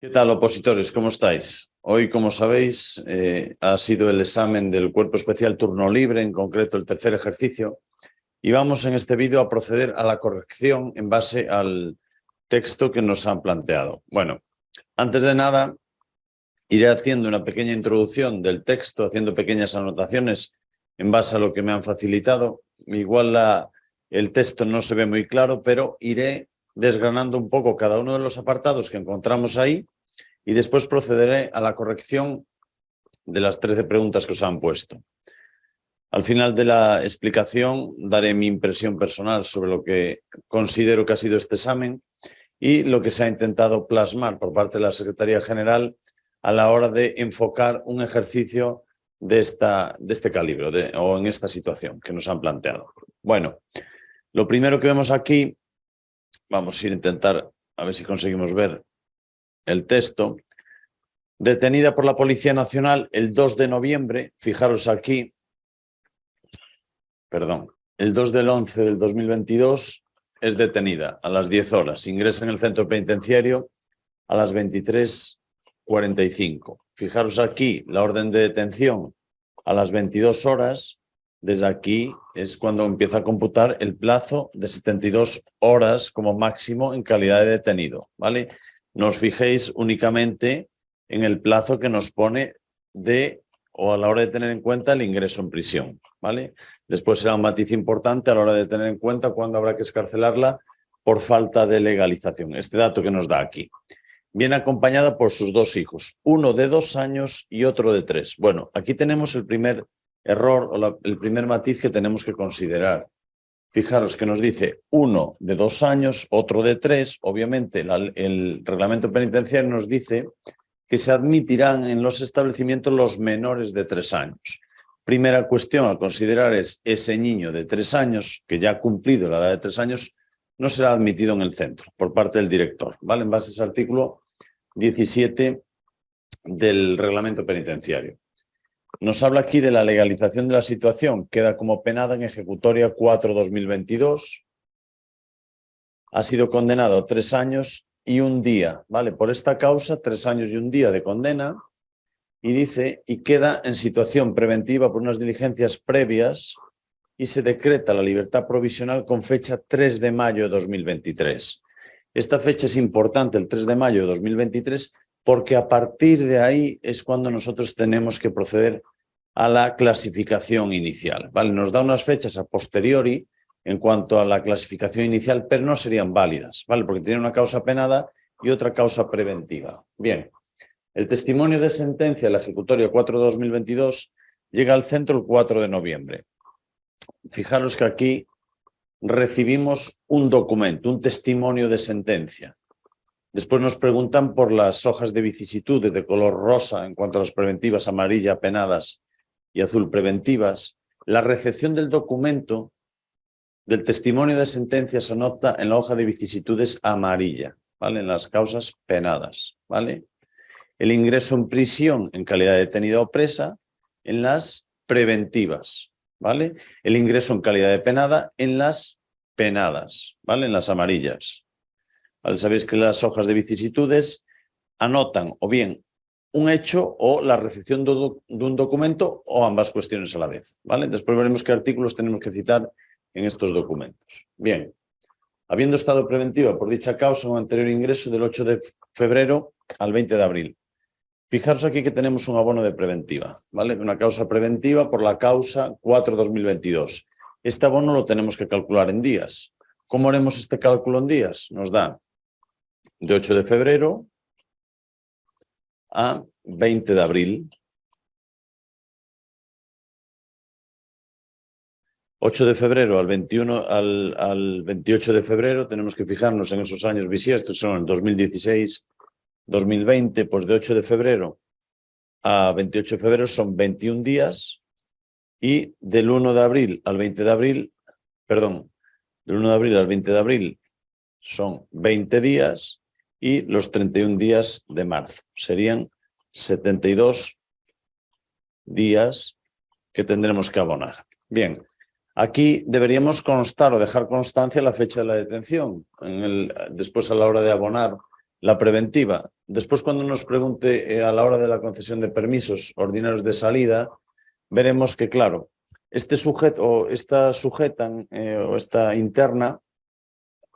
¿Qué tal, opositores? ¿Cómo estáis? Hoy, como sabéis, eh, ha sido el examen del Cuerpo Especial Turno Libre, en concreto el tercer ejercicio, y vamos en este vídeo a proceder a la corrección en base al texto que nos han planteado. Bueno, antes de nada, iré haciendo una pequeña introducción del texto, haciendo pequeñas anotaciones en base a lo que me han facilitado. Igual el texto no se ve muy claro, pero iré desgranando un poco cada uno de los apartados que encontramos ahí y después procederé a la corrección de las 13 preguntas que os han puesto. Al final de la explicación daré mi impresión personal sobre lo que considero que ha sido este examen y lo que se ha intentado plasmar por parte de la Secretaría General a la hora de enfocar un ejercicio de, esta, de este calibre o en esta situación que nos han planteado. Bueno, lo primero que vemos aquí, vamos a ir a intentar a ver si conseguimos ver el texto. Detenida por la Policía Nacional el 2 de noviembre, fijaros aquí, perdón, el 2 del 11 del 2022 es detenida a las 10 horas, ingresa en el centro penitenciario a las 23.45. Fijaros aquí la orden de detención a las 22 horas, desde aquí es cuando empieza a computar el plazo de 72 horas como máximo en calidad de detenido, ¿vale? No fijéis únicamente en el plazo que nos pone de o a la hora de tener en cuenta el ingreso en prisión, ¿vale? Después será un matiz importante a la hora de tener en cuenta cuándo habrá que escarcelarla por falta de legalización. Este dato que nos da aquí. Viene acompañada por sus dos hijos, uno de dos años y otro de tres. Bueno, aquí tenemos el primer error o el primer matiz que tenemos que considerar. Fijaros que nos dice uno de dos años, otro de tres. Obviamente el reglamento penitenciario nos dice que se admitirán en los establecimientos los menores de tres años. Primera cuestión a considerar es ese niño de tres años, que ya ha cumplido la edad de tres años, no será admitido en el centro por parte del director, ¿vale? En base a ese artículo 17 del reglamento penitenciario. Nos habla aquí de la legalización de la situación, queda como penada en ejecutoria 4-2022, ha sido condenado tres años y un día, ¿vale? Por esta causa, tres años y un día de condena, y dice, y queda en situación preventiva por unas diligencias previas y se decreta la libertad provisional con fecha 3 de mayo de 2023. Esta fecha es importante, el 3 de mayo de 2023, porque a partir de ahí es cuando nosotros tenemos que proceder a la clasificación inicial. ¿vale? Nos da unas fechas a posteriori en cuanto a la clasificación inicial, pero no serían válidas, ¿vale? Porque tiene una causa penada y otra causa preventiva. Bien, el testimonio de sentencia, la ejecutoria 4-2022, llega al centro el 4 de noviembre. Fijaros que aquí recibimos un documento, un testimonio de sentencia. Después nos preguntan por las hojas de vicisitudes de color rosa en cuanto a las preventivas amarilla penadas y azul preventivas. La recepción del documento del testimonio de sentencia se anota en la hoja de vicisitudes amarilla, ¿vale? En las causas penadas, ¿vale? El ingreso en prisión en calidad de detenida o presa en las preventivas, ¿vale? El ingreso en calidad de penada en las penadas, ¿vale? En las amarillas. Sabéis que las hojas de vicisitudes anotan o bien un hecho o la recepción de un documento o ambas cuestiones a la vez, ¿vale? Después veremos qué artículos tenemos que citar en estos documentos. Bien, habiendo estado preventiva por dicha causa un anterior ingreso del 8 de febrero al 20 de abril. Fijaros aquí que tenemos un abono de preventiva, ¿vale? Una causa preventiva por la causa 4-2022. Este abono lo tenemos que calcular en días. ¿Cómo haremos este cálculo en días? Nos da de 8 de febrero a 20 de abril. 8 de febrero al, 21, al, al 28 de febrero, tenemos que fijarnos en esos años bisiestos, son el 2016, 2020, pues de 8 de febrero a 28 de febrero son 21 días y del 1 de abril al 20 de abril, perdón, del 1 de abril al 20 de abril son 20 días y los 31 días de marzo. Serían 72 días que tendremos que abonar. Bien, Aquí deberíamos constar o dejar constancia la fecha de la detención. Después a la hora de abonar la preventiva. Después, cuando nos pregunte eh, a la hora de la concesión de permisos ordinarios de salida, veremos que, claro, este sujeto o esta sujetan eh, o esta interna,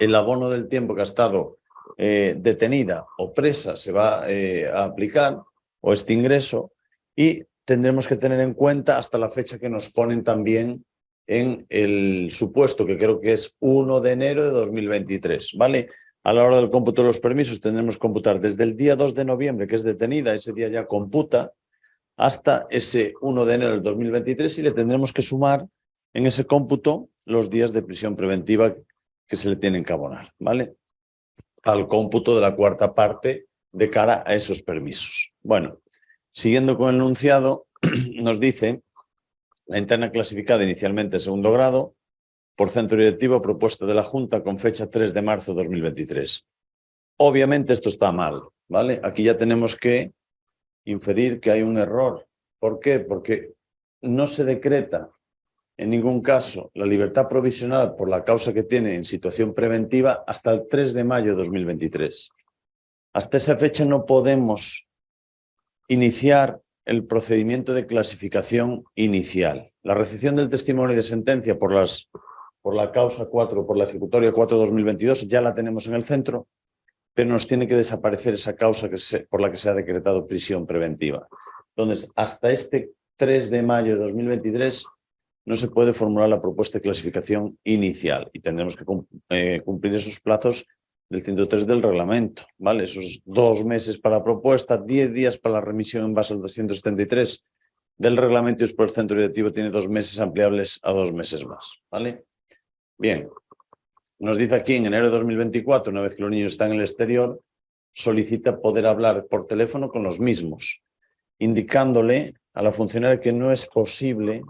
el abono del tiempo que ha estado eh, detenida o presa se va a aplicar, o este ingreso, y tendremos que tener en cuenta hasta la fecha que nos ponen también en el supuesto, que creo que es 1 de enero de 2023, ¿vale? A la hora del cómputo de los permisos tendremos que computar desde el día 2 de noviembre, que es detenida, ese día ya computa, hasta ese 1 de enero del 2023 y le tendremos que sumar en ese cómputo los días de prisión preventiva que se le tienen que abonar, ¿vale? Al cómputo de la cuarta parte de cara a esos permisos. Bueno, siguiendo con el enunciado, nos dice la interna clasificada inicialmente segundo grado, por centro directivo propuesta de la Junta con fecha 3 de marzo de 2023. Obviamente esto está mal, ¿vale? Aquí ya tenemos que inferir que hay un error. ¿Por qué? Porque no se decreta en ningún caso la libertad provisional por la causa que tiene en situación preventiva hasta el 3 de mayo de 2023. Hasta esa fecha no podemos iniciar el procedimiento de clasificación inicial. La recepción del testimonio de sentencia por, las, por la causa 4, por la ejecutoria 4-2022, ya la tenemos en el centro, pero nos tiene que desaparecer esa causa que por la que se ha decretado prisión preventiva. Entonces, hasta este 3 de mayo de 2023 no se puede formular la propuesta de clasificación inicial y tendremos que eh, cumplir esos plazos del 103 del reglamento, ¿vale? Esos dos meses para la propuesta, 10 días para la remisión en base al 273 del reglamento y después el centro directivo tiene dos meses ampliables a dos meses más, ¿vale? Bien, nos dice aquí en enero de 2024, una vez que los niños están en el exterior, solicita poder hablar por teléfono con los mismos, indicándole a la funcionaria que no es posible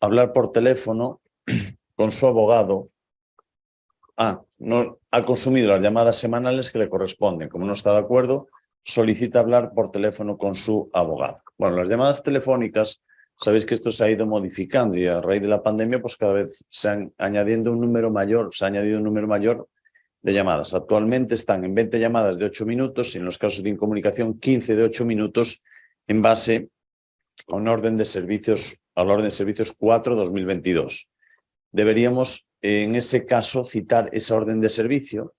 hablar por teléfono con su abogado Ah, no ha consumido las llamadas semanales que le corresponden. Como no está de acuerdo, solicita hablar por teléfono con su abogado. Bueno, las llamadas telefónicas, sabéis que esto se ha ido modificando y a raíz de la pandemia, pues cada vez se han añadiendo un número mayor, se ha añadido un número mayor de llamadas. Actualmente están en 20 llamadas de 8 minutos y en los casos de incomunicación 15 de 8 minutos en base a un orden de servicios, al orden de servicios 4-2022. Deberíamos en ese caso citar esa orden de servicio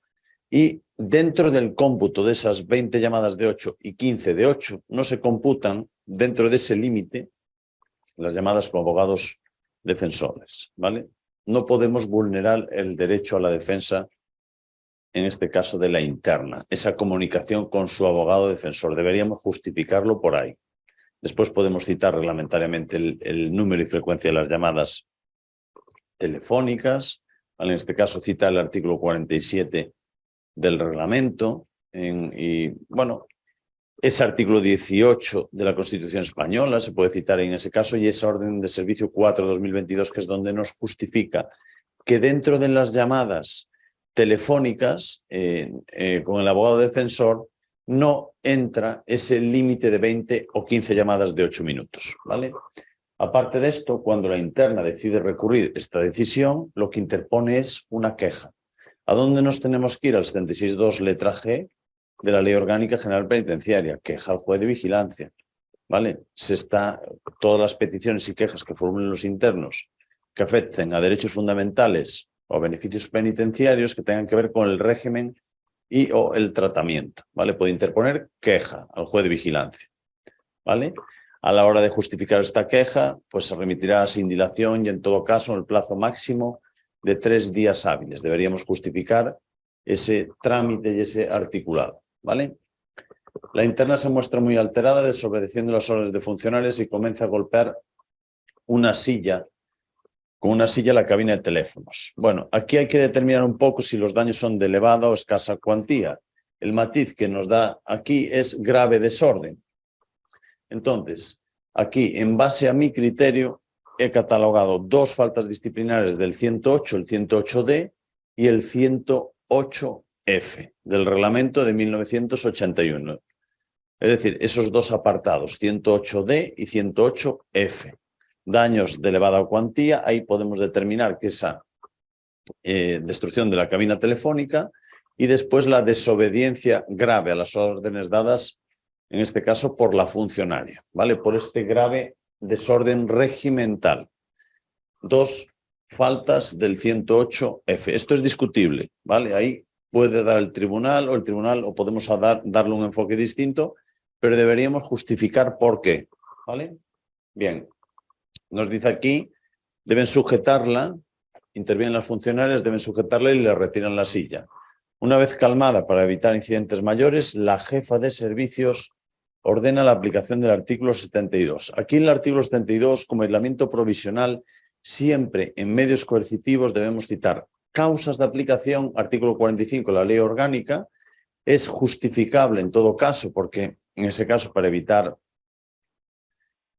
y dentro del cómputo de esas 20 llamadas de 8 y 15 de 8 no se computan dentro de ese límite las llamadas con abogados defensores, ¿vale? No podemos vulnerar el derecho a la defensa, en este caso de la interna, esa comunicación con su abogado defensor. Deberíamos justificarlo por ahí. Después podemos citar reglamentariamente el, número y frecuencia de las llamadas telefónicas, en este caso cita el artículo 47 del reglamento, y bueno, ese artículo 18 de la Constitución Española se puede citar en ese caso y esa orden de servicio 4-2022 que es donde nos justifica que dentro de las llamadas telefónicas eh, eh, con el abogado defensor no entra ese límite de 20 o 15 llamadas de 8 minutos, ¿vale? Aparte de esto, cuando la interna decide recurrir esta decisión, lo que interpone es una queja. ¿A dónde nos tenemos que ir? Al 76.2 letra G de la Ley Orgánica General Penitenciaria, queja al juez de vigilancia. ¿Vale? Se está, todas las peticiones y quejas que formulen los internos que afecten a derechos fundamentales o beneficios penitenciarios que tengan que ver con el régimen y o el tratamiento. ¿Vale? Puede interponer queja al juez de vigilancia. ¿Vale? A la hora de justificar esta queja, pues se remitirá sin dilación y en todo caso en el plazo máximo de tres días hábiles. Deberíamos justificar ese trámite y ese articulado. ¿vale? La interna se muestra muy alterada, desobedeciendo las órdenes de funcionarios y comienza a golpear una silla, con una silla la cabina de teléfonos. Bueno, aquí hay que determinar un poco si los daños son de elevada o escasa cuantía. El matiz que nos da aquí es grave desorden. Entonces, aquí, en base a mi criterio, he catalogado dos faltas disciplinares del 108, el 108D y el 108F del reglamento de 1981. Es decir, esos dos apartados, 108D y 108F. Daños de elevada cuantía, ahí podemos determinar que esa eh, destrucción de la cabina telefónica y después la desobediencia grave a las órdenes dadas, en este caso por la funcionaria, ¿vale? Por este grave desorden regimental. Dos faltas del 108F. Esto es discutible, ¿vale? Ahí puede dar el tribunal o el tribunal o podemos dar, darle un enfoque distinto, pero deberíamos justificar por qué, ¿vale? Bien, nos dice aquí, deben sujetarla, intervienen las funcionarias, deben sujetarla y le retiran la silla. Una vez calmada para evitar incidentes mayores, la jefa de servicios ordena la aplicación del artículo 72. Aquí en el artículo 72, como aislamiento provisional, siempre en medios coercitivos debemos citar causas de aplicación, artículo 45 de la ley orgánica, es justificable en todo caso, porque en ese caso para evitar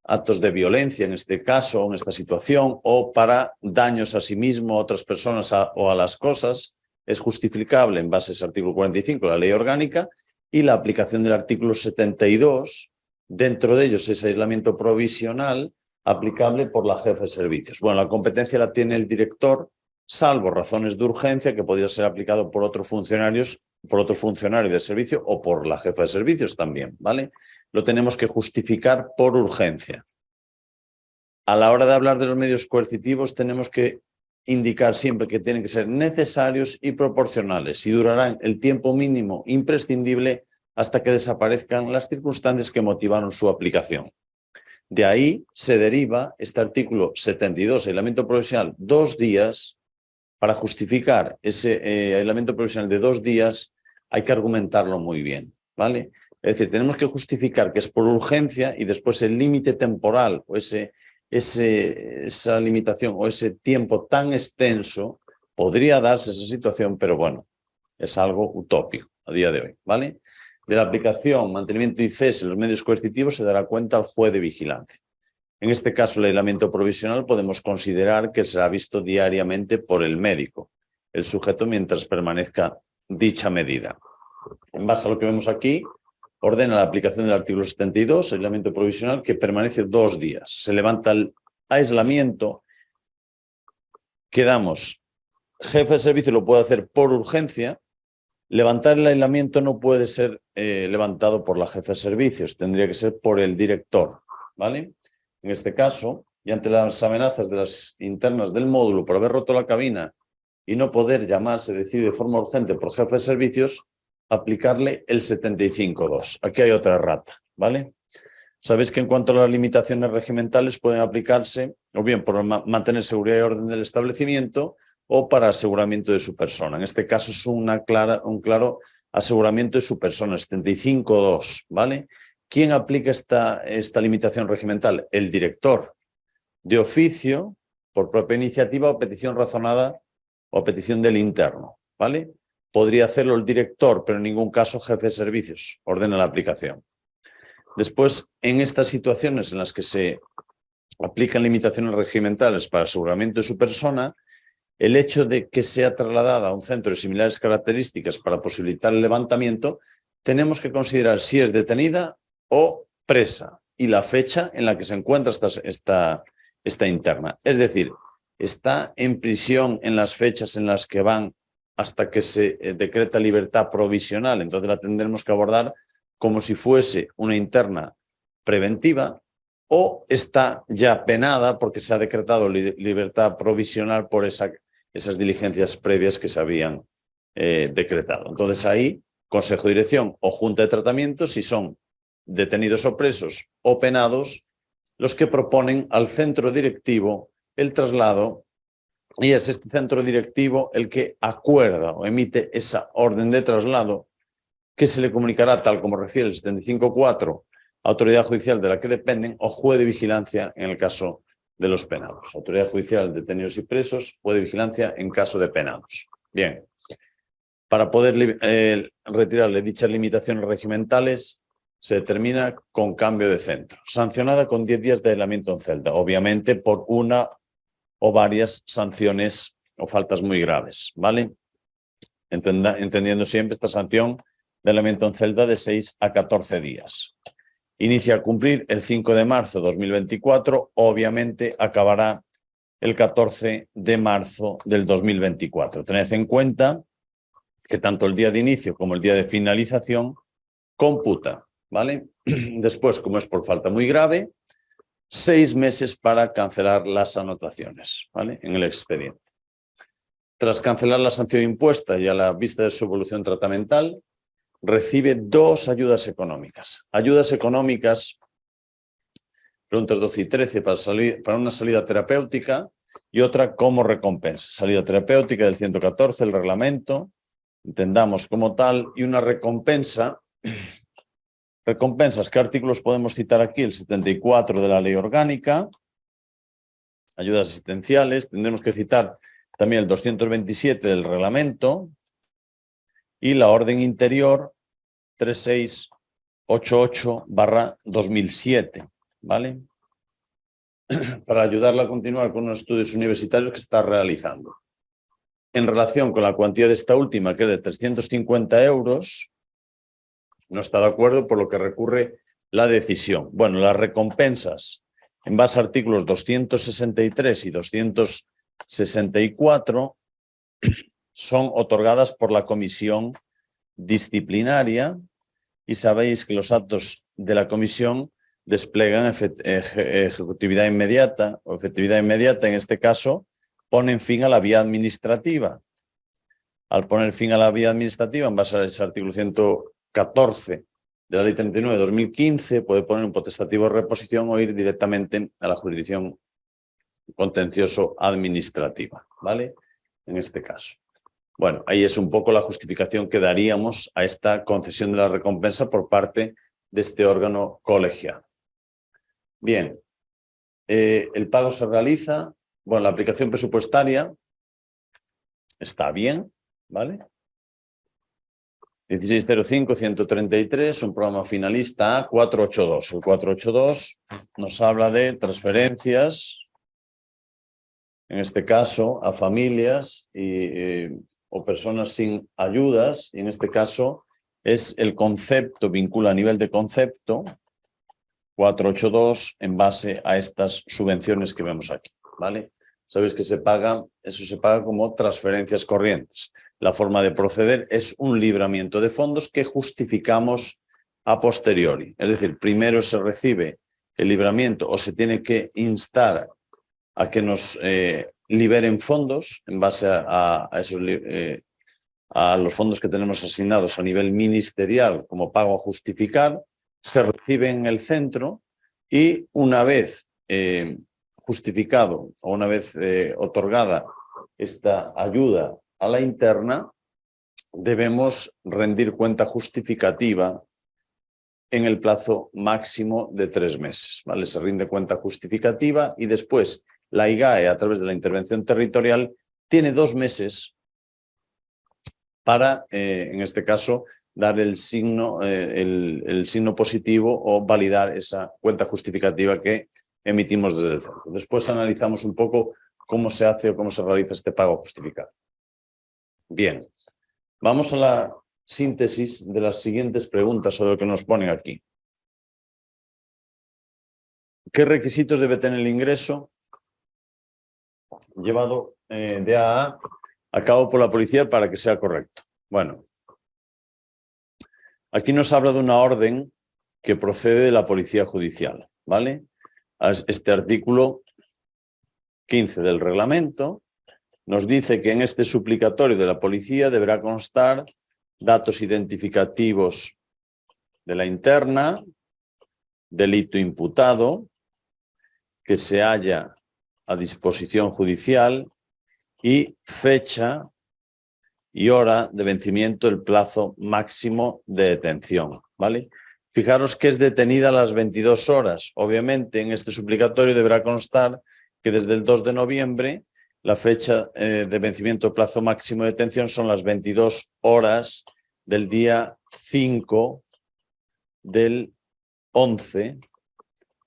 actos de violencia, en este caso, en esta situación, o para daños a sí mismo, a otras personas o a las cosas, es justificable en base a ese artículo 45 de la ley orgánica y la aplicación del artículo 72, dentro de ellos ese aislamiento provisional aplicable por la jefa de servicios. Bueno, la competencia la tiene el director, salvo razones de urgencia que podría ser aplicado por otros funcionarios, por otro funcionario de servicio o por la jefa de servicios también, ¿vale? Lo tenemos que justificar por urgencia. A la hora de hablar de los medios coercitivos tenemos que indicar siempre que tienen que ser necesarios y proporcionales y durarán el tiempo mínimo imprescindible hasta que desaparezcan las circunstancias que motivaron su aplicación. De ahí se deriva este artículo 72, aislamiento provisional, dos días. Para justificar ese eh, aislamiento provisional de dos días hay que argumentarlo muy bien, ¿vale? Es decir, tenemos que justificar que es por urgencia y después el límite temporal o ese esa limitación o ese tiempo tan extenso, podría darse esa situación, pero bueno, es algo utópico a día de hoy, ¿vale? De la aplicación, mantenimiento y cese en los medios coercitivos se dará cuenta al juez de vigilancia. En este caso, el aislamiento provisional podemos considerar que será visto diariamente por el médico, el sujeto mientras permanezca dicha medida. En base a lo que vemos aquí, ordena la aplicación del artículo 72, aislamiento provisional, que permanece dos días. Se levanta el aislamiento, quedamos, jefe de servicio lo puede hacer por urgencia, levantar el aislamiento no puede ser eh, levantado por la jefe de servicios, tendría que ser por el director, ¿vale? En este caso, y ante las amenazas de las internas del módulo por haber roto la cabina y no poder llamarse, decide de forma urgente por jefe de servicios, aplicarle el 75.2. Aquí hay otra rata, ¿vale? Sabéis que en cuanto a las limitaciones regimentales pueden aplicarse o bien por mantener seguridad y orden del establecimiento o para aseguramiento de su persona. En este caso es un claro aseguramiento de su persona, 75.2, ¿vale? ¿Quién aplica esta limitación regimental? El director de oficio, por propia iniciativa o petición razonada o petición del interno, ¿vale? podría hacerlo el director, pero en ningún caso jefe de servicios, ordena la aplicación. Después, en estas situaciones en las que se aplican limitaciones regimentales para aseguramiento de su persona, el hecho de que sea trasladada a un centro de similares características para posibilitar el levantamiento, tenemos que considerar si es detenida o presa y la fecha en la que se encuentra esta, interna. Es decir, está en prisión en las fechas en las que van hasta que se eh, decreta libertad provisional. Entonces la tendremos que abordar como si fuese una interna preventiva o está ya penada porque se ha decretado libertad provisional por esa, esas diligencias previas que se habían eh, decretado. Entonces ahí, Consejo de Dirección o Junta de Tratamiento, si son detenidos o presos o penados, los que proponen al centro directivo el traslado y es este centro directivo el que acuerda o emite esa orden de traslado que se le comunicará, tal como refiere el 75.4, autoridad judicial de la que dependen o juez de vigilancia en el caso de los penados. Autoridad judicial, detenidos y presos, juez de vigilancia en caso de penados. Bien, para poder eh, retirarle dichas limitaciones regimentales, se determina con cambio de centro, sancionada con 10 días de aislamiento en celda, obviamente por una o varias sanciones o faltas muy graves, ¿vale? entendiendo siempre esta sanción de elemento en celda de 6 a 14 días. Inicia a cumplir el 5 de marzo de 2024, obviamente acabará el 14 de marzo del 2024. Tened en cuenta que tanto el día de inicio como el día de finalización computa, ¿vale? Después, como es por falta muy grave, seis meses para cancelar las anotaciones, ¿vale? En el expediente. Tras cancelar la sanción impuesta y a la vista de su evolución tratamental, recibe dos ayudas económicas. Ayudas económicas, preguntas 12 y 13, para, una salida terapéutica y otra como recompensa. Salida terapéutica del 114, el reglamento, entendamos como tal, y una recompensa Recompensas, ¿qué artículos podemos citar aquí? El 74 de la ley orgánica, ayudas asistenciales, tendremos que citar también el 227 del reglamento y la orden interior 3688 barra 2007, ¿vale? Para ayudarla a continuar con los estudios universitarios que está realizando. En relación con la cuantía de esta última, que es de 350 euros, no está de acuerdo, por lo que recurre la decisión. Bueno, las recompensas en base a artículos 263 y 264 son otorgadas por la comisión disciplinaria y sabéis que los actos de la comisión desplegan ejecutividad inmediata o efectividad inmediata, en este caso, ponen fin a la vía administrativa. Al poner fin a la vía administrativa, en base a ese artículo 100 14 de la Ley 39 de 2015 puede poner un potestativo de reposición o ir directamente a la jurisdicción contencioso administrativa, ¿vale? En este caso. Bueno, ahí es un poco la justificación que daríamos a esta concesión de la recompensa por parte de este órgano colegiado. Bien, eh, el pago se realiza, bueno, la aplicación presupuestaria está bien, ¿vale? 1605-133, un programa finalista A482. El 482 nos habla de transferencias, en este caso a familias y, eh, o personas sin ayudas, y en este caso es el concepto, vincula a nivel de concepto, 482 en base a estas subvenciones que vemos aquí, ¿vale? Sabéis que se paga, eso se paga como transferencias corrientes. La forma de proceder es un libramiento de fondos que justificamos a posteriori. Es decir, primero se recibe el libramiento o se tiene que instar a que nos eh, liberen fondos en base a, esos, eh, a los fondos que tenemos asignados a nivel ministerial como pago a justificar, se recibe en el centro y una vez eh, justificado o una vez otorgada esta ayuda a la interna, debemos rendir cuenta justificativa en el plazo máximo de tres meses. ¿vale? Se rinde cuenta justificativa y después la IGAE, a través de la intervención territorial, tiene dos meses para, eh, en este caso, dar el signo, eh, el, signo positivo o validar esa cuenta justificativa que emitimos desde el centro. Después analizamos un poco cómo se hace o cómo se realiza este pago justificado. Bien, vamos a la síntesis de las siguientes preguntas de lo que nos ponen aquí. ¿Qué requisitos debe tener el ingreso llevado eh, de A a cabo por la policía para que sea correcto? Bueno, aquí nos habla de una orden que procede de la policía judicial, ¿vale? Este artículo 15 del reglamento nos dice que en este suplicatorio de la policía deberá constar datos identificativos de la interna, delito imputado, que se halla a disposición judicial y fecha y hora de vencimiento del plazo máximo de detención. ¿vale? Fijaros que es detenida a las 22 horas. Obviamente en este suplicatorio deberá constar que desde el 2 de noviembre la fecha eh, de vencimiento plazo máximo de detención son las 22 horas del día 5 del 11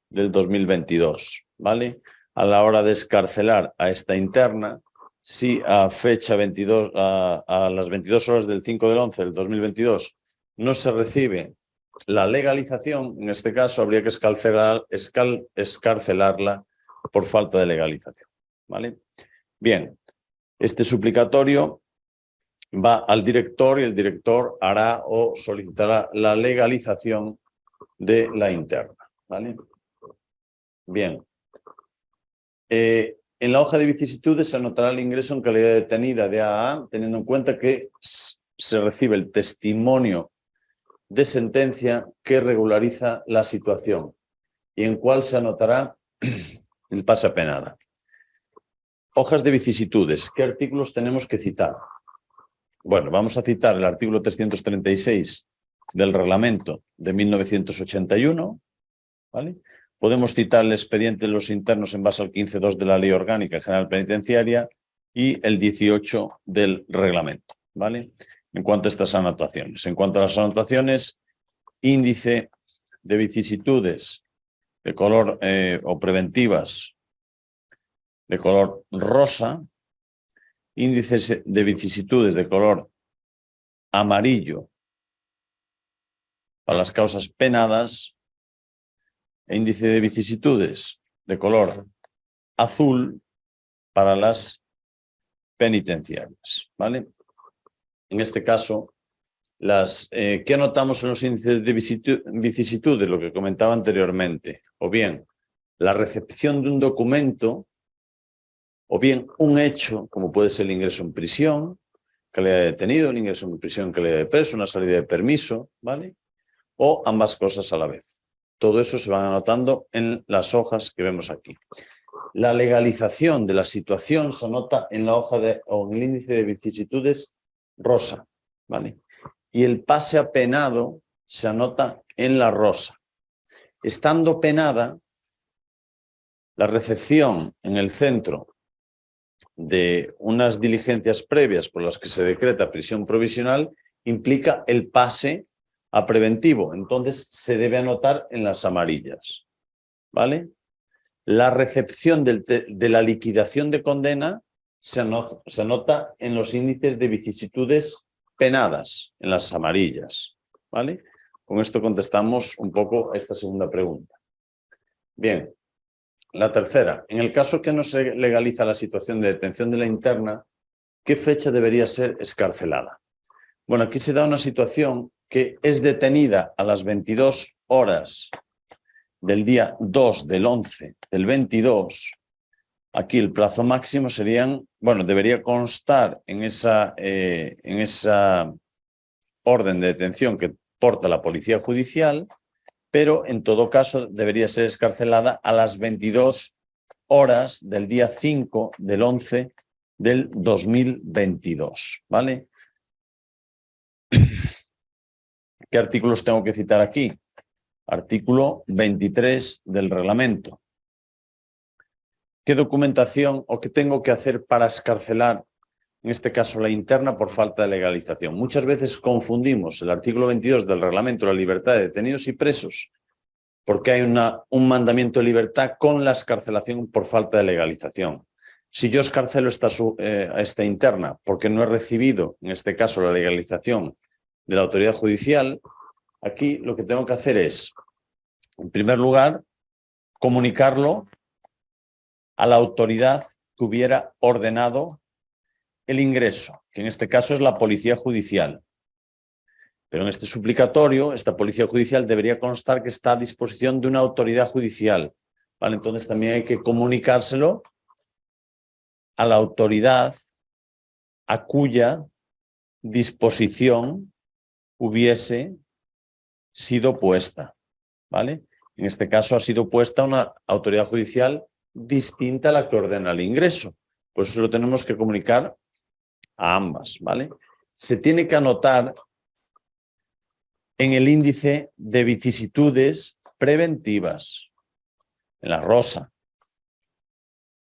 del 2022, ¿vale? A la hora de escarcelar a esta interna, si a fecha 22, a, las 22 horas del 5 del 11 del 2022 no se recibe la legalización, en este caso habría que escarcelar, escarcelarla por falta de legalización, ¿vale? Bien, este suplicatorio va al director y el director hará o solicitará la legalización de la interna. ¿vale? Bien. Eh, en la hoja de vicisitudes se anotará el ingreso en calidad detenida de AA, teniendo en cuenta que se recibe el testimonio de sentencia que regulariza la situación y en cuál se anotará el pase penada. Hojas de vicisitudes. ¿Qué artículos tenemos que citar? Bueno, vamos a citar el artículo 336 del reglamento de 1981, ¿vale? Podemos citar el expediente de los internos en base al 15.2 de la Ley Orgánica General Penitenciaria y el 18 del reglamento, ¿vale? En cuanto a estas anotaciones. En cuanto a las anotaciones, índice de vicisitudes de color eh, o preventivas de color rosa, índices de vicisitudes de color amarillo para las causas penadas e índice de vicisitudes de color azul para las penitenciarias. ¿vale? En este caso, las, eh, ¿qué anotamos en los índices de vicisitudes? Lo que comentaba anteriormente. O bien, la recepción de un documento o bien un hecho, como puede ser el ingreso en prisión, calidad de detenido, el ingreso en prisión, calidad de preso, una salida de permiso, ¿vale? O ambas cosas a la vez. Todo eso se va anotando en las hojas que vemos aquí. La legalización de la situación se anota en la hoja de, o en el índice de vicisitudes rosa, ¿vale? Y el pase a penado se anota en la rosa. Estando penada, la recepción en el centro de unas diligencias previas por las que se decreta prisión provisional implica el pase a preventivo. Entonces se debe anotar en las amarillas. ¿Vale? La recepción de la liquidación de condena se anota, se anota en los índices de vicisitudes penadas, en las amarillas. ¿Vale? Con esto contestamos un poco a esta segunda pregunta. Bien, la tercera, en el caso que no se legaliza la situación de detención de la interna, ¿qué fecha debería ser escarcelada? Bueno, aquí se da una situación que es detenida a las 22 horas del día 2 del 11 del 22. Aquí el plazo máximo serían, bueno, debería constar en esa, eh, en esa orden de detención que porta la policía judicial pero en todo caso debería ser escarcelada a las 22 horas del día 5 del 11 del 2022, ¿vale? ¿Qué artículos tengo que citar aquí? Artículo 23 del reglamento. ¿Qué documentación o qué tengo que hacer para escarcelar, en este caso la interna, por falta de legalización? Muchas veces confundimos el artículo 22 del reglamento de la libertad de detenidos y presos porque hay una, un mandamiento de libertad con la escarcelación por falta de legalización. Si yo escarcelo esta, eh, esta interna porque no he recibido, en este caso, la legalización de la autoridad judicial, aquí lo que tengo que hacer es, en primer lugar, comunicarlo a la autoridad que hubiera ordenado el ingreso, que en este caso es la policía judicial. Pero en este suplicatorio, esta policía judicial debería constar que está a disposición de una autoridad judicial. ¿vale? Entonces también hay que comunicárselo a la autoridad a cuya disposición hubiese sido puesta. ¿vale? En este caso ha sido puesta una autoridad judicial distinta a la que ordena el ingreso. Por eso lo tenemos que comunicar a ambas. ¿vale? Se tiene que anotar en el índice de vicisitudes preventivas, en la rosa.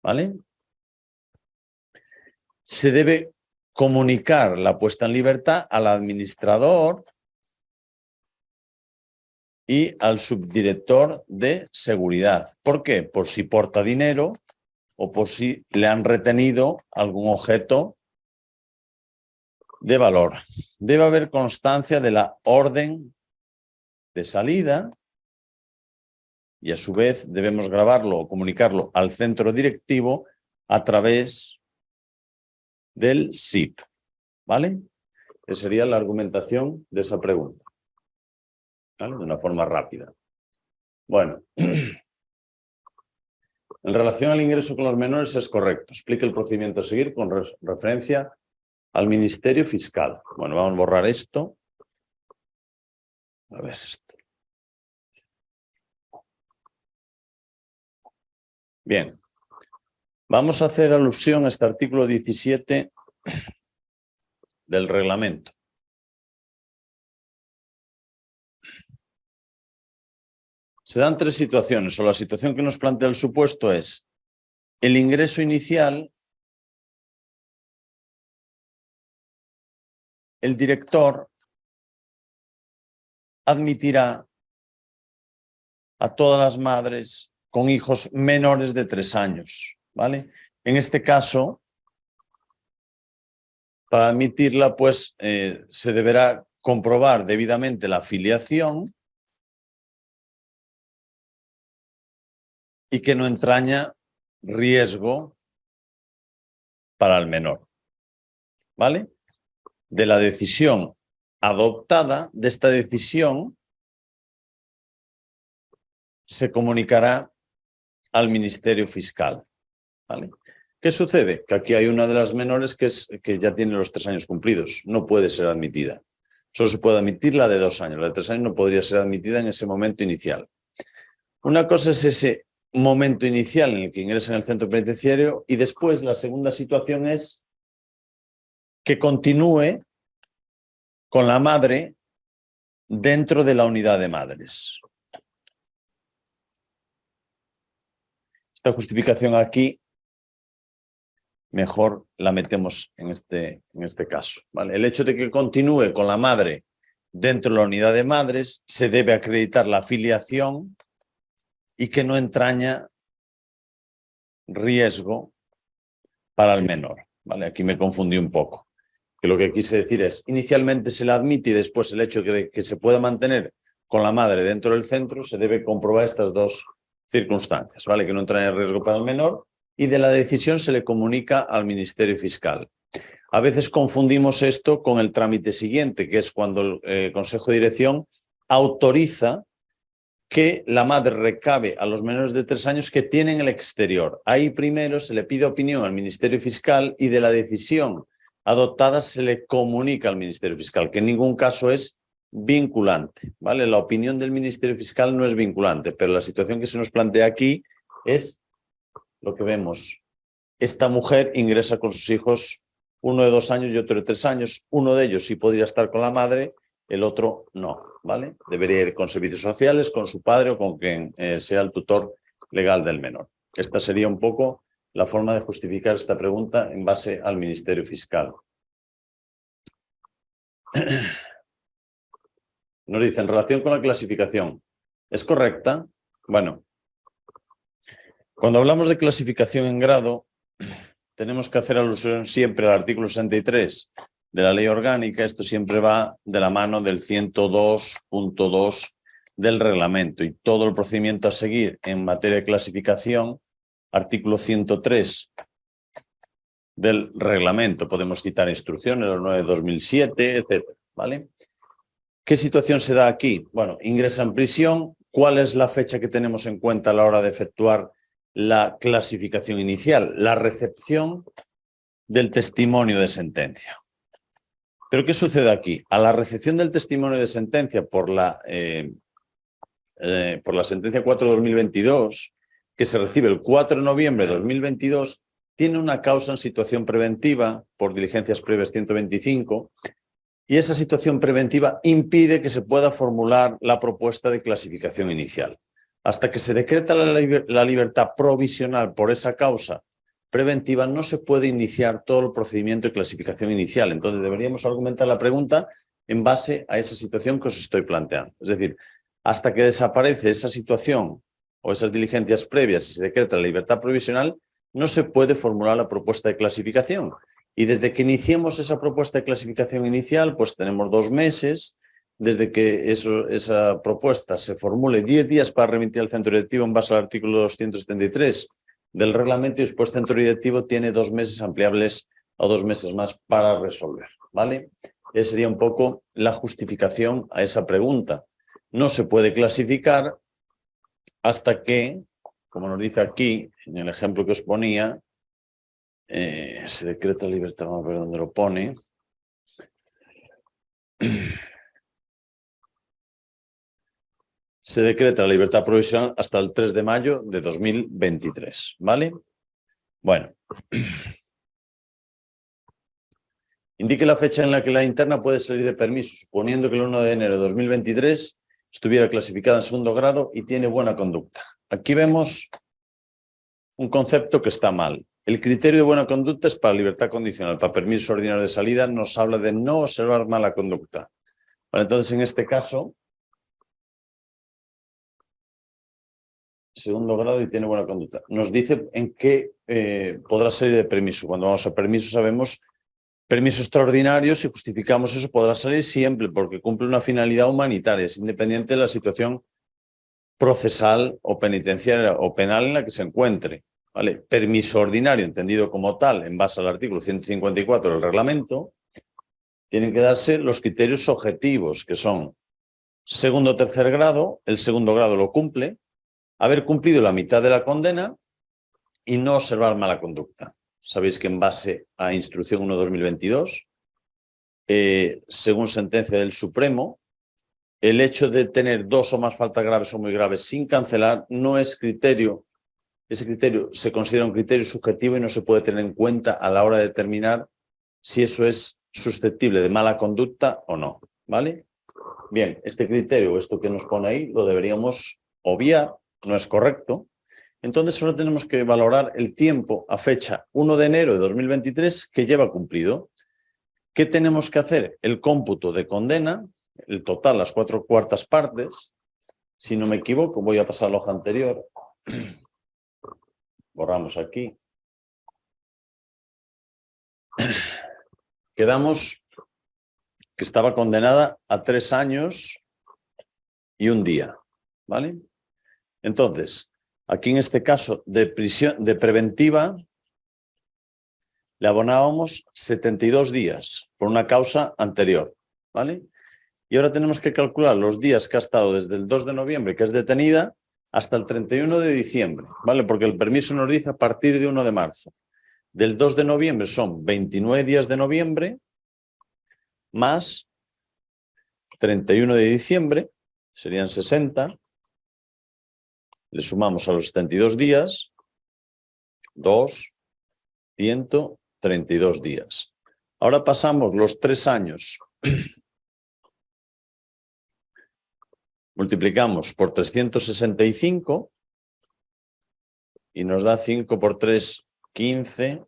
¿Vale? Se debe comunicar la puesta en libertad al administrador y al subdirector de seguridad. ¿Por qué? Por si porta dinero o por si le han retenido algún objeto de valor. Debe haber constancia de la orden de salida y a su vez debemos grabarlo o comunicarlo al centro directivo a través del SIP. ¿vale? Esa sería la argumentación de esa pregunta. De una forma rápida. Bueno, en relación al ingreso con los menores es correcto. Explique el procedimiento a seguir con referencia al Ministerio Fiscal. Bueno, vamos a borrar esto. A ver esto. Bien. Vamos a hacer alusión a este artículo 17 del reglamento. Se dan tres situaciones, o la situación que nos plantea el supuesto es el ingreso inicial, el director admitirá a todas las madres con hijos menores de tres años, ¿vale? En este caso, para admitirla, pues eh, se deberá comprobar debidamente la afiliación y que no entraña riesgo para el menor. ¿Vale? De la decisión adoptada, de esta decisión, se comunicará al Ministerio Fiscal. ¿Vale? ¿Qué sucede? Que aquí hay una de las menores que, es, que ya tiene los tres años cumplidos. No puede ser admitida. Solo se puede admitir la de dos años. La de tres años no podría ser admitida en ese momento inicial. Una cosa es ese momento inicial en el que ingresa en el centro penitenciario y después la segunda situación es que continúe con la madre dentro de la unidad de madres. Esta justificación aquí mejor la metemos en este, en este caso. ¿vale? El hecho de que continúe con la madre dentro de la unidad de madres se debe acreditar la afiliación y que no entraña riesgo para el menor. ¿vale? Aquí me confundí un poco. Que lo que quise decir es, inicialmente se la admite y después el hecho de que se pueda mantener con la madre dentro del centro, se debe comprobar estas dos circunstancias, ¿vale? Que no entraña riesgo para el menor y de la decisión se le comunica al Ministerio Fiscal. A veces confundimos esto con el trámite siguiente, que es cuando el eh, Consejo de Dirección autoriza que la madre recabe a los menores de tres años que tienen el exterior. Ahí primero se le pide opinión al Ministerio Fiscal y de la decisión adoptada se le comunica al Ministerio Fiscal, que en ningún caso es vinculante. ¿vale? La opinión del Ministerio Fiscal no es vinculante, pero la situación que se nos plantea aquí es lo que vemos. Esta mujer ingresa con sus hijos, uno de dos años y otro de tres años. Uno de ellos sí podría estar con la madre, el otro no. ¿vale? Debería ir con servicios sociales, con su padre o con quien eh, sea el tutor legal del menor. Esta sería un poco la forma de justificar esta pregunta en base al Ministerio Fiscal. Nos dice, en relación con la clasificación, ¿es correcta? Bueno, cuando hablamos de clasificación en grado, tenemos que hacer alusión siempre al artículo 63 de la ley orgánica, esto siempre va de la mano del 102.2 del reglamento y todo el procedimiento a seguir en materia de clasificación, artículo 103 del reglamento. Podemos citar instrucciones, los 9 de 2007, etc. ¿vale? ¿Qué situación se da aquí? Bueno, ingresa en prisión. ¿Cuál es la fecha que tenemos en cuenta a la hora de efectuar la clasificación inicial? La recepción del testimonio de sentencia. Pero ¿qué sucede aquí? A la recepción del testimonio de sentencia por la, eh, eh, por la sentencia 4 de 2022, que se recibe el 4 de noviembre de 2022, tiene una causa en situación preventiva por diligencias previas 125 y esa situación preventiva impide que se pueda formular la propuesta de clasificación inicial. Hasta que se decreta la libertad provisional por esa causa preventiva no se puede iniciar todo el procedimiento de clasificación inicial. Entonces deberíamos argumentar la pregunta en base a esa situación que os estoy planteando. Es decir, hasta que desaparece esa situación o esas diligencias previas y se decreta la libertad provisional, no se puede formular la propuesta de clasificación. Y desde que iniciemos esa propuesta de clasificación inicial, pues tenemos dos meses, desde que esa propuesta se formule 10 días para remitir al centro directivo en base al artículo 273 del reglamento y después centro directivo tiene dos meses ampliables o dos meses más para resolver, ¿vale? Esa sería un poco la justificación a esa pregunta. No se puede clasificar hasta que, como nos dice aquí, en el ejemplo que os ponía, eh, se decreta libertad, vamos a ver dónde lo pone. Se decreta la libertad provisional hasta el 3 de mayo de 2023, ¿vale? Bueno. Indique la fecha en la que la interna puede salir de permiso, suponiendo que el 1 de enero de 2023 estuviera clasificada en segundo grado y tiene buena conducta. Aquí vemos un concepto que está mal. El criterio de buena conducta es para libertad condicional. Para permiso ordinario de salida nos habla de no observar mala conducta. entonces, en este caso, segundo grado y tiene buena conducta. Nos dice en qué eh, podrá salir de permiso. Cuando vamos a permiso sabemos permiso extraordinario, si justificamos eso, podrá salir siempre porque cumple una finalidad humanitaria, es independiente de la situación procesal o penitenciaria o penal en la que se encuentre. Permiso ordinario, entendido como tal, en base al artículo 154 del reglamento, tienen que darse los criterios objetivos, que son segundo o tercer grado, el segundo grado lo cumple, haber cumplido la mitad de la condena y no observar mala conducta. Sabéis que en base a Instrucción 1-2022, eh, según sentencia del Supremo, el hecho de tener dos o más faltas graves o muy graves sin cancelar no es criterio. Ese criterio se considera un criterio subjetivo y no se puede tener en cuenta a la hora de determinar si eso es susceptible de mala conducta o no. ¿Vale? Bien, este criterio, esto que nos pone ahí, lo deberíamos obviar, no es correcto, entonces solo tenemos que valorar el tiempo a fecha 1 de enero de 2023 que lleva cumplido. ¿Qué tenemos que hacer? El cómputo de condena, el total, las cuatro cuartas partes. Si no me equivoco, voy a pasar a la hoja anterior. Borramos aquí. Quedamos que estaba condenada a tres años y un día. ¿Vale? Entonces, Aquí en este caso de prisión de preventiva le abonábamos 72 días por una causa anterior, ¿vale? Y ahora tenemos que calcular los días que ha estado desde el 2 de noviembre, que es detenida, hasta el 31 de diciembre, ¿vale? Porque el permiso nos dice a partir de 1 de marzo. Del 2 de noviembre son 29 días de noviembre, más 31 de diciembre, serían 60, le sumamos a los 72 días, 2, 132 días. Ahora pasamos los tres años. Multiplicamos por 365 y nos da 5 por 3, 15,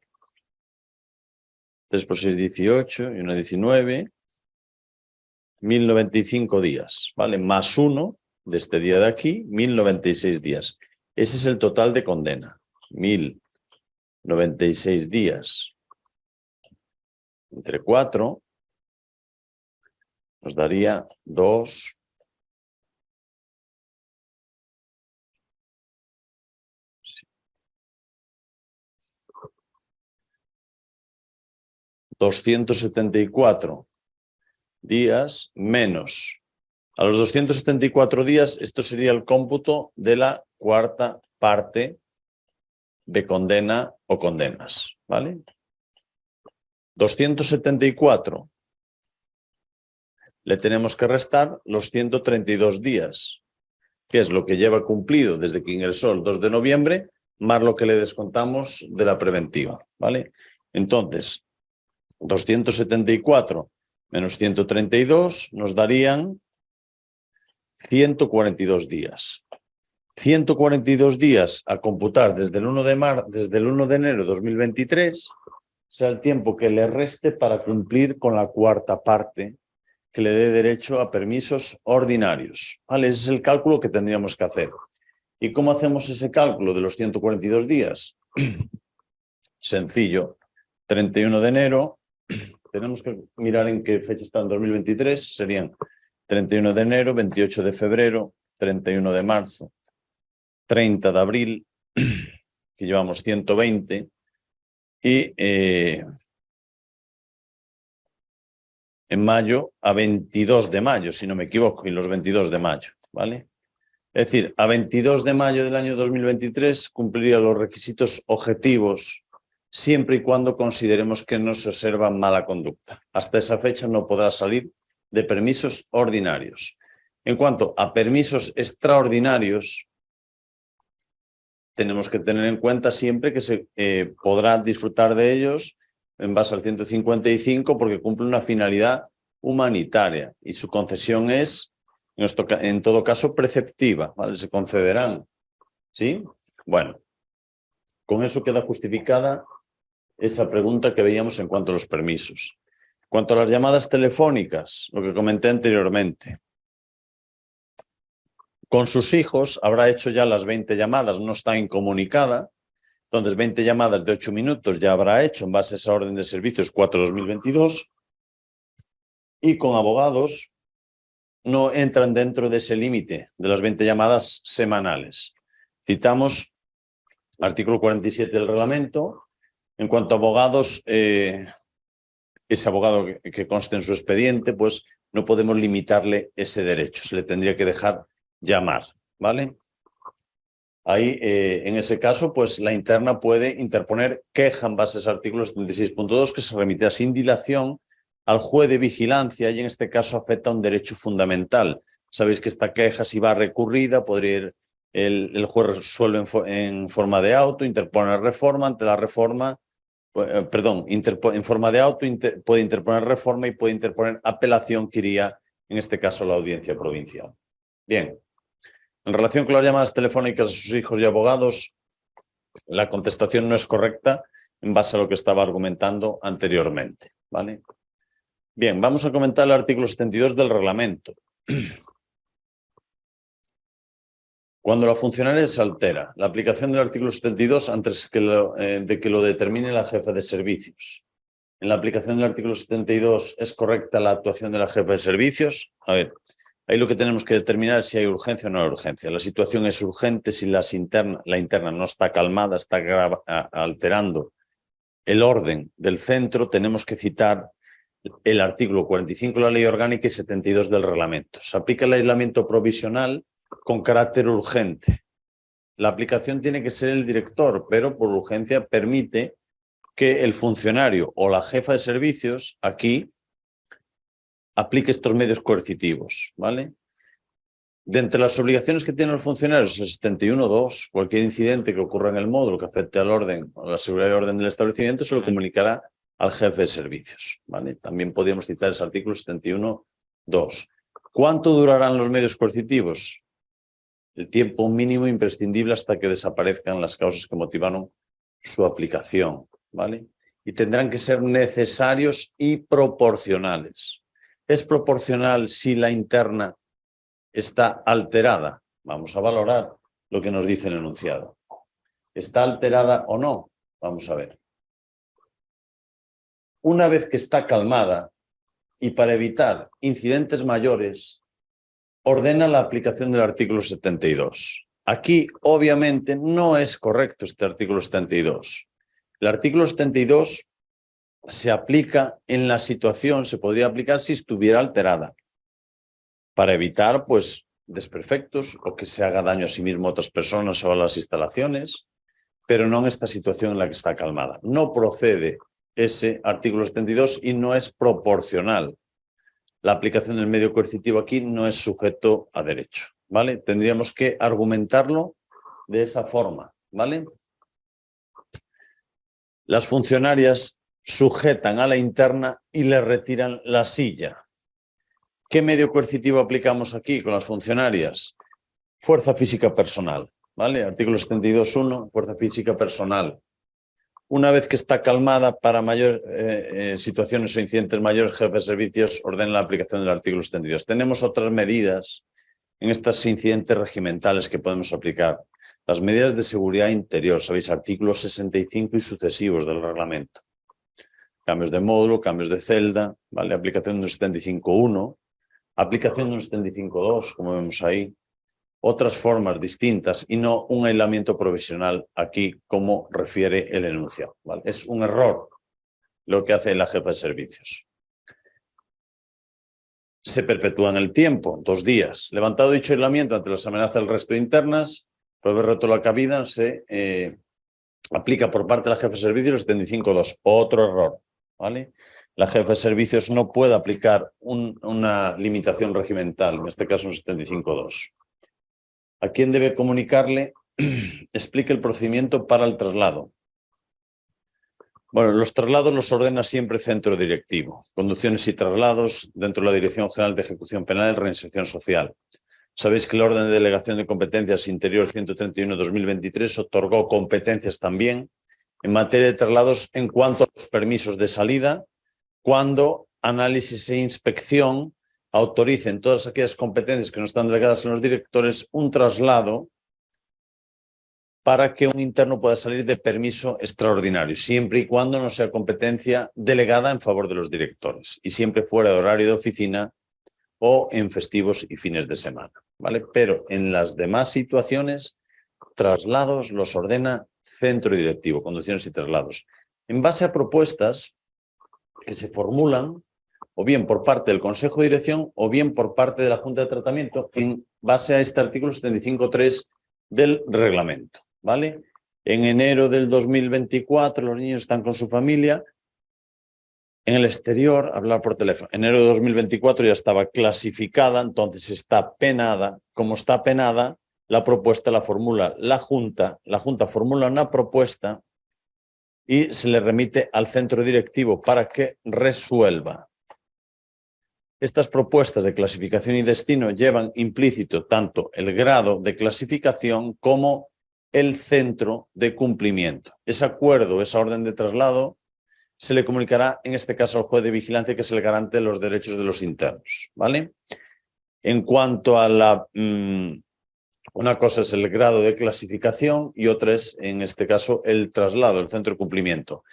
3 por 6, 18 y 1, 19, 1095 días, ¿vale? Más 1, de este día de aquí, 1096 días. Ese es el total de condena. 1096 días entre 4 nos daría 2, ...274 días menos a los 274 días, esto sería el cómputo de la cuarta parte de condena o condenas, ¿vale? 274 le tenemos que restar los 132 días, que es lo que lleva cumplido desde que ingresó el 2 de noviembre, más lo que le descontamos de la preventiva, ¿vale? Entonces, 274 menos 132 nos darían 142 días. 142 días a computar desde el 1 de, mar, desde el 1 de enero de 2023 sea el tiempo que le reste para cumplir con la cuarta parte que le dé derecho a permisos ordinarios. ¿Vale? Ese es el cálculo que tendríamos que hacer. ¿Y cómo hacemos ese cálculo de los 142 días? Sencillo. 31 de enero, tenemos que mirar en qué fecha está en 2023, serían 31 de enero, 28 de febrero, 31 de marzo, 30 de abril, que llevamos 120, y en mayo a 22 de mayo, si no me equivoco, y los 22 de mayo, ¿vale? Es decir, a 22 de mayo del año 2023 cumpliría los requisitos objetivos siempre y cuando consideremos que no se observa mala conducta. Hasta esa fecha no podrá salir de permisos ordinarios. En cuanto a permisos extraordinarios, tenemos que tener en cuenta siempre que se eh, podrá disfrutar de ellos en base al 155 porque cumple una finalidad humanitaria y su concesión es, en todo caso, preceptiva, ¿vale? Se concederán, ¿sí? Bueno, con eso queda justificada esa pregunta que veíamos en cuanto a los permisos. Cuanto a las llamadas telefónicas, lo que comenté anteriormente, con sus hijos habrá hecho ya las 20 llamadas, no está incomunicada, entonces 20 llamadas de 8 minutos ya habrá hecho en base a esa orden de servicios 4-2022 y con abogados no entran dentro de ese límite de las 20 llamadas semanales. Citamos artículo 47 del reglamento. En cuanto a abogados, eh, ese abogado que, conste en su expediente, pues no podemos limitarle ese derecho, se le tendría que dejar llamar, ¿vale? Ahí, eh, en ese caso, pues la interna puede interponer queja en base a artículo 76.2 que se remitirá sin dilación al juez de vigilancia y en este caso afecta a un derecho fundamental. Sabéis que esta queja si va recurrida, podría ir, el, juez resuelve en, forma de auto, interpone reforma, ante la reforma, perdón, en forma de auto puede interponer reforma y puede interponer apelación que iría, en este caso, la audiencia provincial. Bien, en relación con las llamadas telefónicas a sus hijos y abogados, la contestación no es correcta en base a lo que estaba argumentando anteriormente. ¿vale? Bien, vamos a comentar el artículo 72 del reglamento. Cuando la funcionaria se altera, la aplicación del artículo 72 antes eh, de que lo determine la jefa de servicios. En la aplicación del artículo 72 es correcta la actuación de la jefa de servicios. A ver, Ahí lo que tenemos que determinar es si hay urgencia o no hay urgencia. La situación es urgente si las interna, la interna no está calmada, está alterando el orden del centro, tenemos que citar el artículo 45 de la Ley Orgánica y 72 del reglamento. Se aplica el aislamiento provisional con carácter urgente. La aplicación tiene que ser el director, pero por urgencia permite que el funcionario o la jefa de servicios aquí aplique estos medios coercitivos, ¿vale? De entre las obligaciones que tienen los funcionarios, el 71.2, cualquier incidente que ocurra en el módulo que afecte al orden, a la seguridad y orden del establecimiento, se lo comunicará al jefe de servicios, ¿vale? También podríamos citar ese artículo 71.2. ¿Cuánto durarán los medios coercitivos? El tiempo mínimo imprescindible hasta que desaparezcan las causas que motivaron su aplicación, ¿vale? Y tendrán que ser necesarios y proporcionales es proporcional si la interna está alterada. Vamos a valorar lo que nos dice el enunciado. ¿Está alterada o no? Vamos a ver. Una vez que está calmada y para evitar incidentes mayores, ordena la aplicación del artículo 72. Aquí, obviamente, no es correcto este artículo 72. El artículo 72 se aplica en la situación, se podría aplicar si estuviera alterada, para evitar pues desperfectos o que se haga daño a sí mismo a otras personas o a las instalaciones, pero no en esta situación en la que está calmada. No procede ese artículo 72 y no es proporcional. La aplicación del medio coercitivo aquí no es sujeto a derecho, ¿vale? Tendríamos que argumentarlo de esa forma, ¿vale? Las funcionarias sujetan a la interna y le retiran la silla. ¿Qué medio coercitivo aplicamos aquí con las funcionarias? Fuerza física personal, ¿vale? Artículo 72.1, fuerza física personal. Una vez que está calmada para mayor eh, eh, situaciones o incidentes mayores, jefe de servicios ordena la aplicación del artículo 72. Tenemos otras medidas en estos incidentes regimentales que podemos aplicar. Las medidas de seguridad interior, sabéis, artículos 65 y sucesivos del reglamento cambios de módulo, cambios de celda, ¿vale? aplicación de un 75.1, aplicación de un 75.2, como vemos ahí, otras formas distintas y no un aislamiento provisional aquí como refiere el enunciado. Es un error lo que hace la jefa de servicios. se perpetúa en el tiempo, dos días. Levantado dicho aislamiento ante las amenazas del resto internas, por haber roto la cabida, se eh, aplica por parte de la jefe de servicios el 75.2. Otro error, ¿vale? La jefe de servicios no puede aplicar una limitación regimental, en este caso un 75.2. ¿A quién debe comunicarle? Explique el procedimiento para el traslado. Bueno, los traslados los ordena siempre centro directivo. Conducciones y traslados dentro de la Dirección General de Ejecución Penal y Reinserción Social. Sabéis que la Orden de Delegación de Competencias Interior 131-2023 otorgó competencias también en materia de traslados en cuanto a los permisos de salida, cuando análisis e inspección autoricen todas aquellas competencias que no están delegadas en los directores un traslado para que un interno pueda salir de permiso extraordinario, siempre y cuando no sea competencia delegada en favor de los directores y siempre fuera de horario de oficina o en festivos y fines de semana. ¿vale? Pero en las demás situaciones, traslados los ordena centro directivo, conducciones y traslados. En base a propuestas que se formulan o bien por parte del Consejo de Dirección o bien por parte de la Junta de Tratamiento en base a este artículo 75.3 del reglamento. ¿vale? En enero del 2024 los niños están con su familia. En el exterior, hablar por teléfono. Enero de 2024 ya estaba clasificada, entonces está penada. Como está penada, la propuesta la formula la Junta. La Junta formula una propuesta y se le remite al centro directivo para que resuelva. Estas propuestas de clasificación y destino llevan implícito tanto el grado de clasificación como el centro de cumplimiento. Ese acuerdo, esa orden de traslado, se le comunicará en este caso al juez de vigilancia que es el garante los derechos de los internos. ¿vale? En cuanto a la... Mm, una cosa es el grado de clasificación y otra es, en este caso, el traslado, el centro de cumplimiento.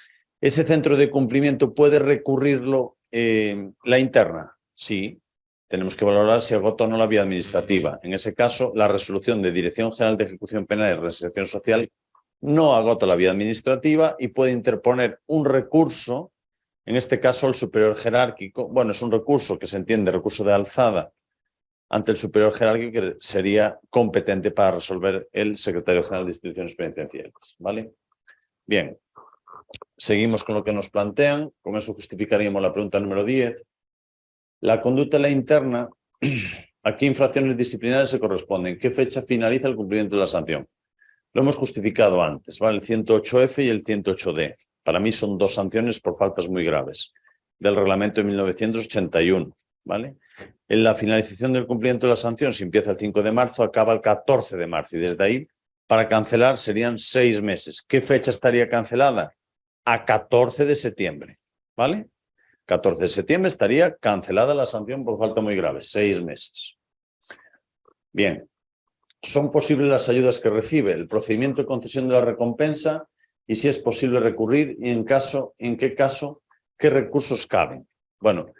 ¿Ese centro de cumplimiento puede recurrirlo eh, la interna? Sí, tenemos que valorar si agota o no la vía administrativa. En ese caso, la resolución de Dirección General de Ejecución Penal y Reinserción Social no agota la vía administrativa y puede interponer un recurso, en este caso el superior jerárquico, bueno, es un recurso que se entiende recurso de alzada ante el superior jerárquico que sería competente para resolver el secretario general de instituciones penitenciarias. ¿vale? Bien, seguimos con lo que nos plantean, con eso justificaríamos la pregunta número 10. La conducta la interna, ¿a qué infracciones disciplinarias se corresponden? ¿Qué fecha finaliza el cumplimiento de la sanción? Lo hemos justificado antes, ¿vale? El 108F y el 108D. Para mí son dos sanciones por faltas muy graves del reglamento de 1981, ¿vale? En la finalización del cumplimiento de la sanción, si empieza el 5 de marzo, acaba el 14 de marzo y desde ahí, para cancelar, serían seis meses. ¿Qué fecha estaría cancelada? A 14 de septiembre, ¿vale? 14 de septiembre estaría cancelada la sanción por falta muy grave, seis meses. Bien, son posibles las ayudas que recibe, el procedimiento de concesión de la recompensa y si es posible recurrir y en, caso, en qué caso, qué recursos caben. Bueno,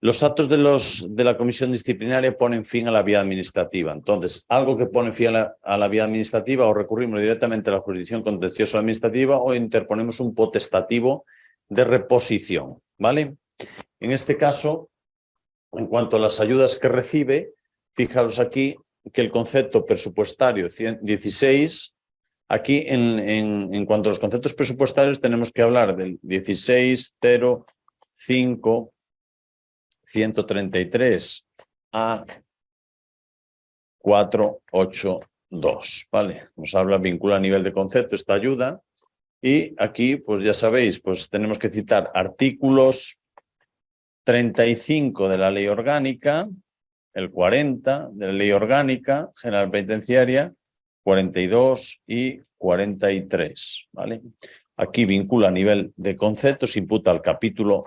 los actos de, la comisión disciplinaria ponen fin a la vía administrativa. Entonces, algo que pone fin a la, a la vía administrativa o recurrimos directamente a la jurisdicción contencioso administrativa o interponemos un potestativo de reposición. ¿Vale? En este caso, en cuanto a las ayudas que recibe, fijaros aquí que el concepto presupuestario 16, aquí en, en, en cuanto a los conceptos presupuestarios tenemos que hablar del 16, 0, 5, 133 a 482, ¿vale? Nos habla, vincula a nivel de concepto esta ayuda y aquí, pues ya sabéis, pues tenemos que citar artículos 35 de la ley orgánica, el 40 de la ley orgánica general penitenciaria, 42 y 43. ¿vale? Aquí vincula a nivel de conceptos, imputa al capítulo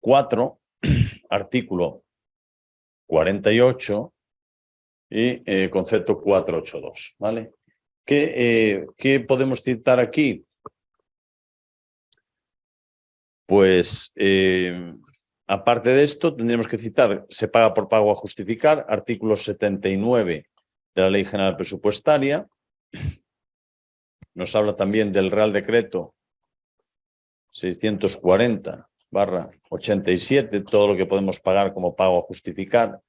4, artículo 48 y eh, concepto 482. ¿vale? ¿Qué, eh, ¿Qué podemos citar aquí? Pues, eh, aparte de esto, tendríamos que citar, se paga por pago a justificar, artículo 79 de la Ley General Presupuestaria. Nos habla también del Real Decreto 640 barra 87, todo lo que podemos pagar como pago a justificar.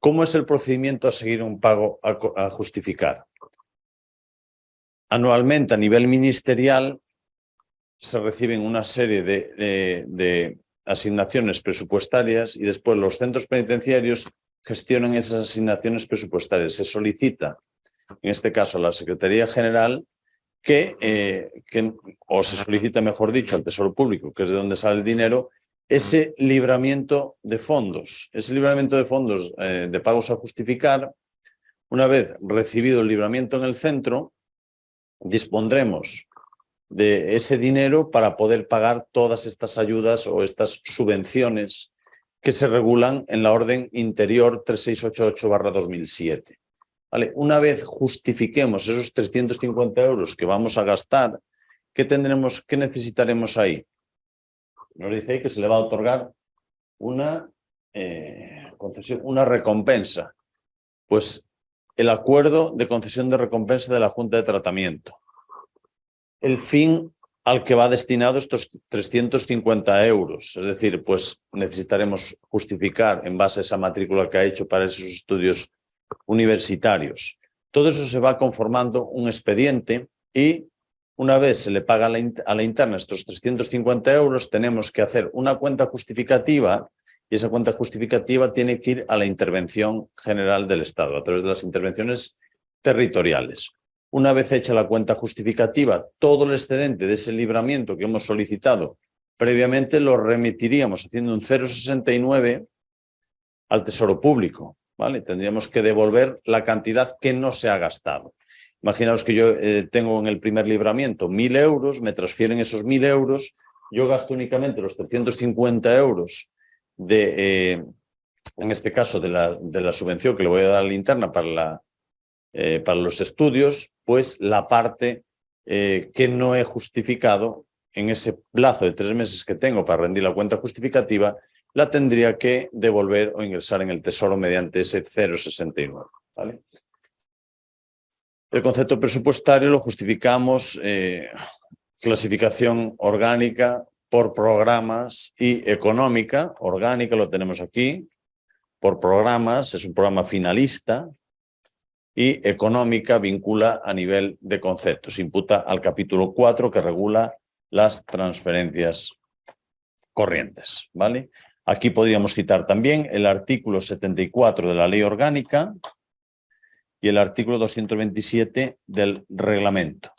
¿Cómo es el procedimiento a seguir un pago a, justificar? Anualmente a nivel ministerial se reciben una serie de, de asignaciones presupuestarias y después los centros penitenciarios gestionan esas asignaciones presupuestarias. Se solicita, en este caso, a la Secretaría General que, eh, que, o se solicita, mejor dicho, al Tesoro Público, que es de donde sale el dinero, ese libramiento de fondos. Ese libramiento de fondos eh, de pagos a justificar, una vez recibido el libramiento en el centro, dispondremos de ese dinero para poder pagar todas estas ayudas o estas subvenciones que se regulan en la orden interior 3688-2007. ¿Vale? Una vez justifiquemos esos 350 euros que vamos a gastar, ¿qué, tendremos, qué necesitaremos ahí? Nos dice ahí que se le va a otorgar una eh, concesión, una recompensa. Pues el acuerdo de concesión de recompensa de la Junta de Tratamiento. El fin al que va destinado estos 350 euros. Es decir, pues necesitaremos justificar en base a esa matrícula que ha hecho para esos estudios universitarios. Todo eso se va conformando un expediente y una vez se le paga a la, interna estos 350 euros, tenemos que hacer una cuenta justificativa y esa cuenta justificativa tiene que ir a la intervención general del Estado, a través de las intervenciones territoriales. Una vez hecha la cuenta justificativa, todo el excedente de ese libramiento que hemos solicitado previamente lo remitiríamos haciendo un 0,69 al Tesoro Público. ¿vale? Tendríamos que devolver la cantidad que no se ha gastado. Imaginaos que yo eh, tengo en el primer libramiento mil euros, me transfieren esos mil euros, yo gasto únicamente los 350 euros de, eh, en este caso, de la, de la, subvención que le voy a dar a la interna para, la, eh, para los estudios, pues la parte que no he justificado en ese plazo de tres meses que tengo para rendir la cuenta justificativa, la tendría que devolver o ingresar en el tesoro mediante ese 069. ¿vale? El concepto presupuestario lo justificamos eh, clasificación orgánica por programas y económica. Orgánica lo tenemos aquí, por programas, es un programa finalista, y económica vincula a nivel de conceptos, imputa al capítulo 4 que regula las transferencias corrientes. ¿vale? Aquí podríamos citar también el artículo 74 de la Ley Orgánica y el artículo 227 del reglamento.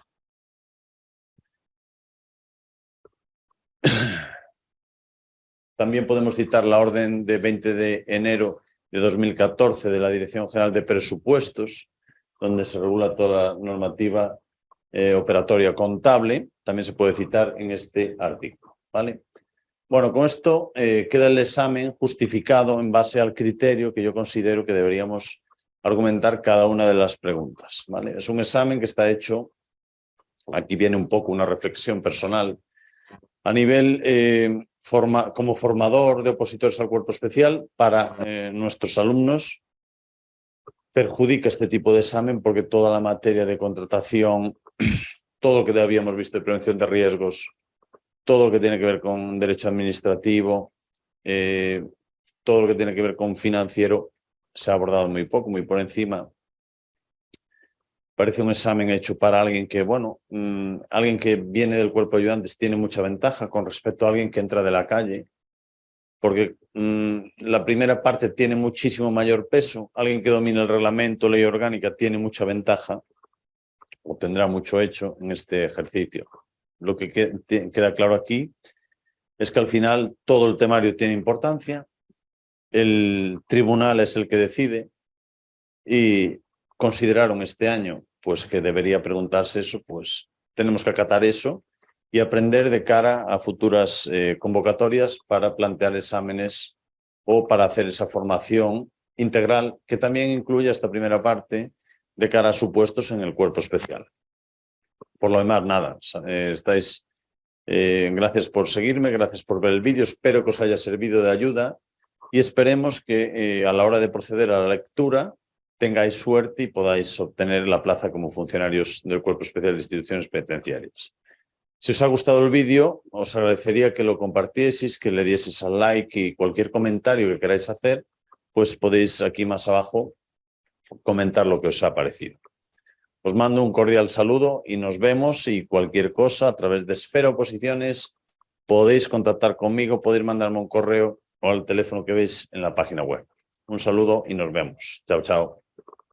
También podemos citar la orden de 20 de enero de 2014 de la Dirección General de Presupuestos, donde se regula toda la normativa eh, operatoria contable. También se puede citar en este artículo. ¿vale? Bueno, con esto eh, queda el examen justificado en base al criterio que yo considero que deberíamos argumentar cada una de las preguntas. ¿vale? Es un examen que está hecho, aquí viene un poco una reflexión personal, a nivel eh, forma, como formador de opositores al cuerpo especial para eh, nuestros alumnos, perjudica este tipo de examen porque toda la materia de contratación, todo lo que habíamos visto de prevención de riesgos, todo lo que tiene que ver con derecho administrativo, eh, todo lo que tiene que ver con financiero, se ha abordado muy poco, muy por encima. Parece un examen hecho para alguien que, bueno, mm, alguien que viene del cuerpo de ayudantes tiene mucha ventaja con respecto a alguien que entra de la calle, porque mm, la primera parte tiene muchísimo mayor peso, alguien que domina el reglamento, ley orgánica, tiene mucha ventaja, o tendrá mucho hecho en este ejercicio. Lo que queda claro aquí es que al final todo el temario tiene importancia, el tribunal es el que decide y consideraron este año pues que debería preguntarse eso, pues tenemos que acatar eso y aprender de cara a futuras eh, convocatorias para plantear exámenes o para hacer esa formación integral que también incluya esta primera parte de cara a supuestos en el cuerpo especial. Por lo demás, nada. Eh, estáis, eh, gracias por seguirme, gracias por ver el vídeo. Espero que os haya servido de ayuda y esperemos que eh, a la hora de proceder a la lectura tengáis suerte y podáis obtener la plaza como funcionarios del Cuerpo Especial de Instituciones Penitenciarias. Si os ha gustado el vídeo, os agradecería que lo compartieseis, que le dieseis al like y cualquier comentario que queráis hacer, pues podéis aquí más abajo comentar lo que os ha parecido. Os mando un cordial saludo y nos vemos y cualquier cosa a través de Esfera Oposiciones podéis contactar conmigo, podéis mandarme un correo o al teléfono que veis en la página web. Un saludo y nos vemos. Chao, chao.